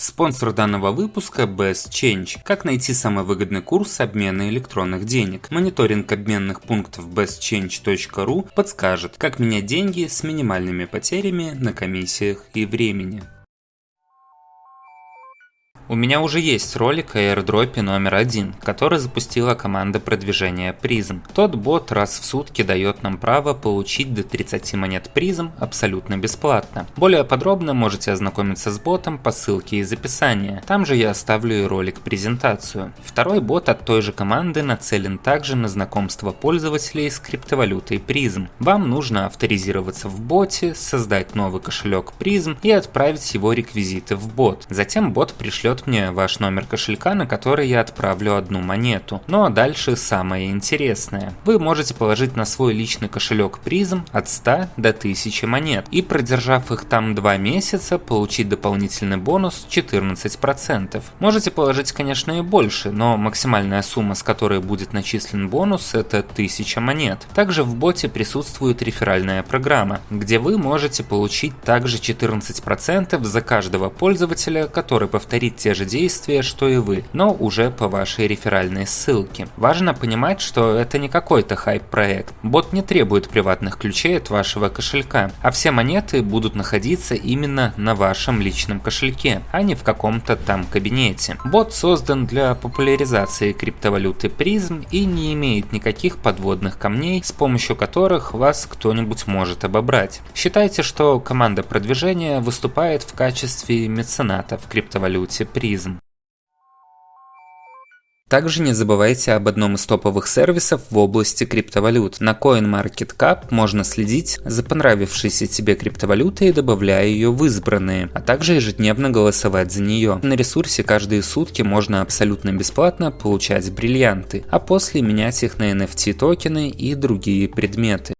Спонсор данного выпуска Best Change. Как найти самый выгодный курс обмена электронных денег? Мониторинг обменных пунктов bestchange.ru подскажет, как менять деньги с минимальными потерями на комиссиях и времени. У меня уже есть ролик о airdropе номер один, который запустила команда продвижения Prism. Тот бот раз в сутки дает нам право получить до 30 монет Prism абсолютно бесплатно. Более подробно можете ознакомиться с ботом по ссылке из описания. Там же я оставлю и ролик презентацию. Второй бот от той же команды нацелен также на знакомство пользователей с криптовалютой Prism. Вам нужно авторизироваться в боте, создать новый кошелек Prism и отправить его реквизиты в бот. Затем бот пришлет пришлет мне ваш номер кошелька, на который я отправлю одну монету. Ну а дальше самое интересное. Вы можете положить на свой личный кошелек призм от 100 до 1000 монет и продержав их там 2 месяца, получить дополнительный бонус 14%. Можете положить, конечно, и больше, но максимальная сумма, с которой будет начислен бонус, это 1000 монет. Также в боте присутствует реферальная программа, где вы можете получить также 14% за каждого пользователя, который повторит те те же действия, что и вы, но уже по вашей реферальной ссылке. Важно понимать, что это не какой-то хайп-проект. Бот не требует приватных ключей от вашего кошелька, а все монеты будут находиться именно на вашем личном кошельке, а не в каком-то там кабинете. Бот создан для популяризации криптовалюты призм и не имеет никаких подводных камней, с помощью которых вас кто-нибудь может обобрать. Считайте, что команда продвижения выступает в качестве мецената в криптовалюте призм. Также не забывайте об одном из топовых сервисов в области криптовалют. На CoinMarketCap можно следить за понравившейся тебе криптовалютой, добавляя ее в избранные, а также ежедневно голосовать за нее. На ресурсе каждые сутки можно абсолютно бесплатно получать бриллианты, а после менять их на NFT токены и другие предметы.